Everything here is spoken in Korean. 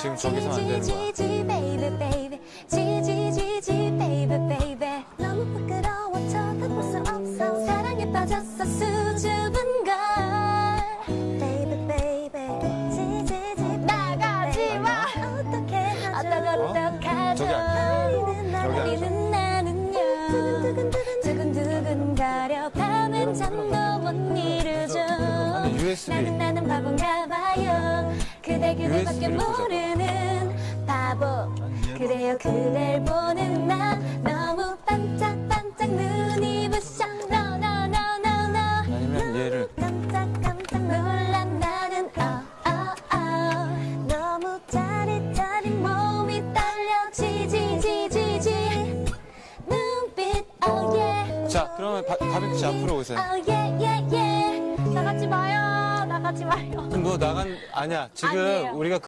지금 저기서 안 되는 거야. 지지지 baby baby. 지지지지 baby baby. 너무 부끄러워 쳐다볼 수 없어. 사랑에 빠졌어 수줍은 걸. Baby baby. 지지지 나가지 마. 어떻게 하죠? 어떡하죠? 저기 아니야. 저기 아니야. 우리는 나는요. 두근두근 거려. 밤엔 잠도 못 이루죠. 아니, USB. 나는 나는 바본가 봐요. 그대 그대밖에. 모르는 바보. 그래요 그댈 보는 나 너무 반짝반짝 눈이 부셔. no no no no no 아니면 얘를 깜짝깜짝 놀란 나는 어, 어, 어. 너무 짜릿짜릿 몸이 떨려. 지지지지지. 눈빛 oh yeah 자 그러면 바, 다빈치 앞으로 오세요. oh yeah yeah yeah 나가지 마요 나가지 마요 뭐 나간 아니야 지금 아니에요. 우리가